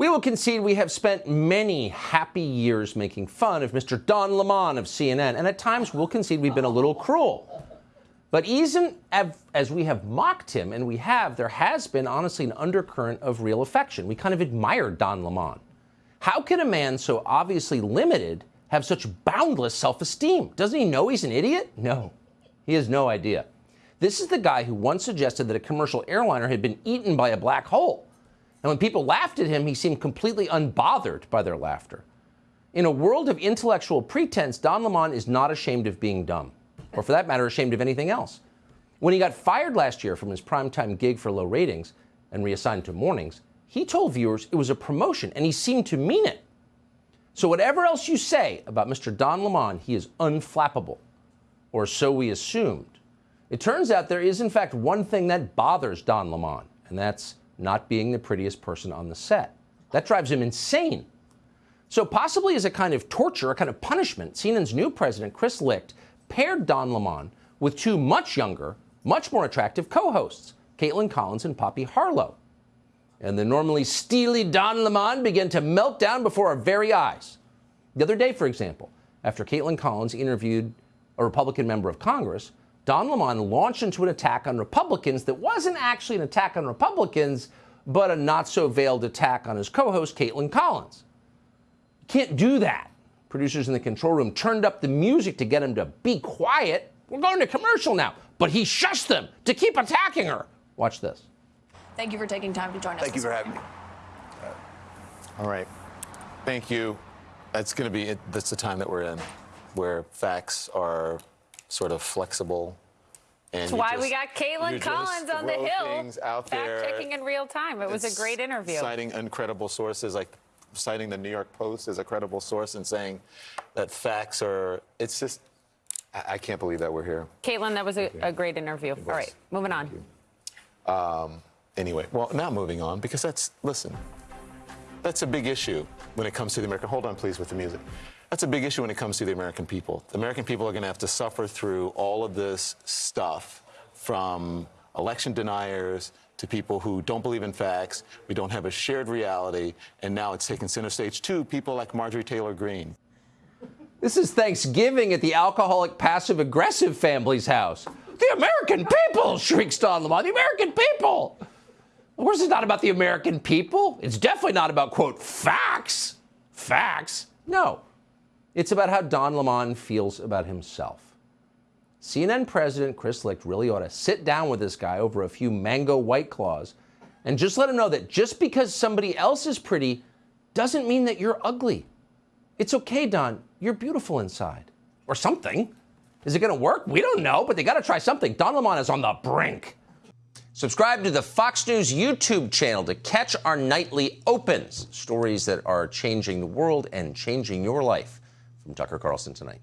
We will concede we have spent many happy years making fun of Mr. Don Lemon of CNN, and at times we'll concede we've been a little cruel. But even as we have mocked him, and we have, there has been honestly an undercurrent of real affection. We kind of admire Don Lemon. How can a man so obviously limited have such boundless self esteem? Doesn't he know he's an idiot? No, he has no idea. This is the guy who once suggested that a commercial airliner had been eaten by a black hole. And when people laughed at him, he seemed completely unbothered by their laughter. In a world of intellectual pretense, Don Lemon is not ashamed of being dumb, or for that matter, ashamed of anything else. When he got fired last year from his primetime gig for low ratings and reassigned to mornings, he told viewers it was a promotion, and he seemed to mean it. So, whatever else you say about Mr. Don Lemon, he is unflappable, or so we assumed. It turns out there is, in fact, one thing that bothers Don Lemon, and that's not being the prettiest person on the set. That drives him insane. So, possibly as a kind of torture, a kind of punishment, CNN's new president, Chris Licht, paired Don Lemon with two much younger, much more attractive co hosts, Kaitlan Collins and Poppy Harlow. And the normally steely Don Lemon began to melt down before our very eyes. The other day, for example, after Kaitlan Collins interviewed a Republican member of Congress, Don Lemon launched into an attack on Republicans that wasn't actually an attack on Republicans, but a not so veiled attack on his co host, Kaitlan Collins. You can't do that. Producers in the control room turned up the music to get him to be quiet. We're going to commercial now. But he shushed them to keep attacking her. Watch this. Thank you for taking time to join us. Thank you for having me. All right. Thank you. That's going to be, that's the time that we're in, where facts are sort of flexible. And That's why just, we got Kaitlan Collins on the Hill, fact checking in real time. It was a great interview. Citing incredible sources, like citing the New York Post as a credible source and saying that facts are. It's just, I, I can't believe that we're here. Kaitlan, that was a, a great interview. All right, moving on. Um, anyway, well, now moving on because that's listen. That's a big issue when it comes to the American. Hold on, please, with the music. That's a big issue when it comes to the American people. The American people are going to have to suffer through all of this stuff from election deniers to people who don't believe in facts. We don't have a shared reality. And now it's taken center stage to people like Marjorie Taylor Greene. This is Thanksgiving at the alcoholic passive aggressive family's house. The American people, shrieks Don Lemon. The American people. Of course, it's not about the American people. It's definitely not about, quote, facts. Facts. No. It's about how Don Lemon feels about himself. CNN President Chris Licht really ought to sit down with this guy over a few mango white claws and just let him know that just because somebody else is pretty doesn't mean that you're ugly. It's okay, Don. You're beautiful inside. Or something. Is it going to work? We don't know, but they got to try something. Don Lemon is on the brink. Subscribe to the Fox News YouTube channel to catch our nightly opens, stories that are changing the world and changing your life from Tucker Carlson tonight.